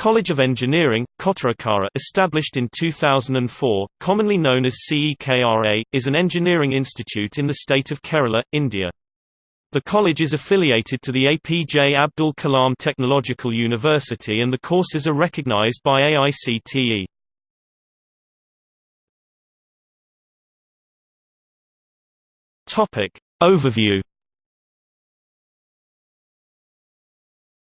College of Engineering, Kottarakara established in 2004, commonly known as CEKRA, is an engineering institute in the state of Kerala, India. The college is affiliated to the APJ Abdul Kalam Technological University and the courses are recognized by AICTE. Overview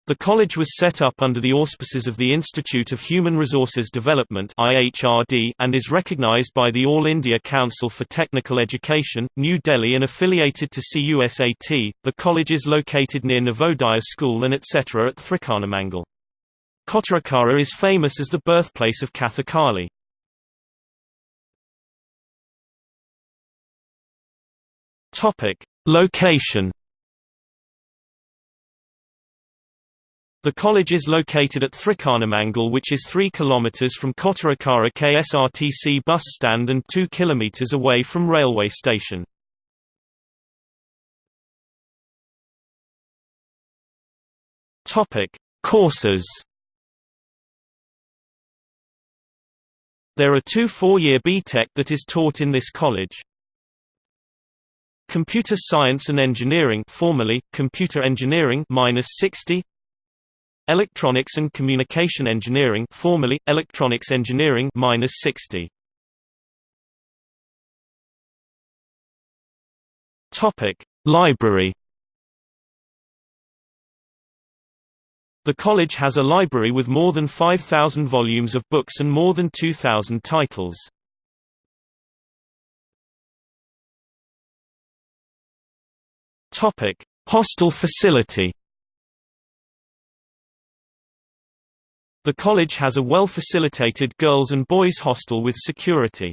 The college was set up under the auspices of the Institute of Human Resources Development and is recognized by the All India Council for Technical Education, New Delhi and affiliated to CUSAT. The college is located near Navodaya School and etc. at Thrikkanamangal. Kottarakara is famous as the birthplace of Kathakali. Location The college is located at Thrikkanamangal which is 3 km from Kottarakara KSRTC bus stand and 2 km away from railway station. Courses There are two four-year BTech that is taught in this college. Computer Science and Engineering formerly, Computer Engineering minus 60 Electronics and Communication Engineering formerly, Electronics Engineering minus 60. Topic: Library. The college has a library with more than 5,000 volumes of books and more than 2,000 titles. Hostel facility. The college has a well-facilitated girls' and boys' hostel with security.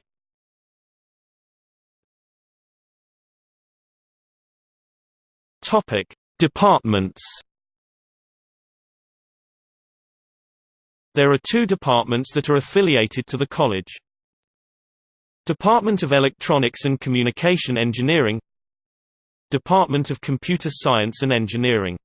Topic: Departments. There are two departments that are affiliated to the college. Department of Electronics and Communication Engineering Department of Computer Science and Engineering